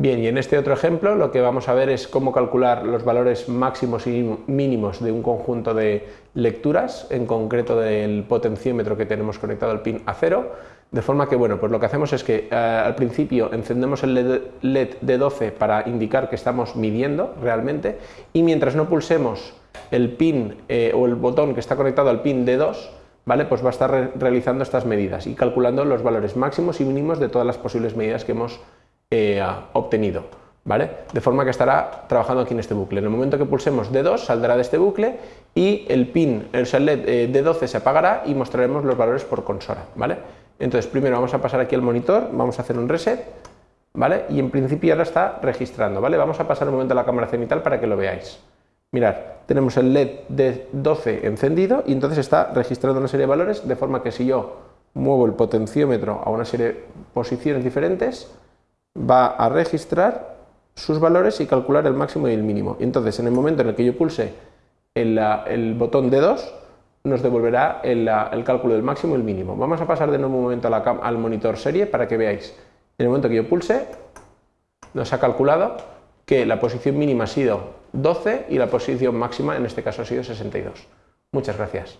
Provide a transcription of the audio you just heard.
Bien, y en este otro ejemplo lo que vamos a ver es cómo calcular los valores máximos y mínimos de un conjunto de lecturas, en concreto del potenciómetro que tenemos conectado al pin A0, de forma que, bueno, pues lo que hacemos es que eh, al principio encendemos el LED, de 12 para indicar que estamos midiendo realmente, y mientras no pulsemos el pin eh, o el botón que está conectado al pin D2, ¿vale? pues va a estar realizando estas medidas y calculando los valores máximos y mínimos de todas las posibles medidas que hemos eh, obtenido. ¿Vale? De forma que estará trabajando aquí en este bucle. En el momento que pulsemos D2 saldrá de este bucle y el pin, el LED eh, D12 se apagará y mostraremos los valores por consola. ¿vale? Entonces primero vamos a pasar aquí al monitor, vamos a hacer un reset ¿vale? y en principio ahora está registrando. ¿vale? Vamos a pasar un momento a la cámara cenital para que lo veáis. Mirad, tenemos el LED D12 encendido y entonces está registrando una serie de valores de forma que si yo muevo el potenciómetro a una serie de posiciones diferentes va a registrar sus valores y calcular el máximo y el mínimo. Entonces, en el momento en el que yo pulse el, botón D2, nos devolverá el, cálculo del máximo y el mínimo. Vamos a pasar de nuevo un momento al monitor serie para que veáis. En el momento que yo pulse, nos ha calculado que la posición mínima ha sido 12 y la posición máxima en este caso ha sido 62. Muchas gracias.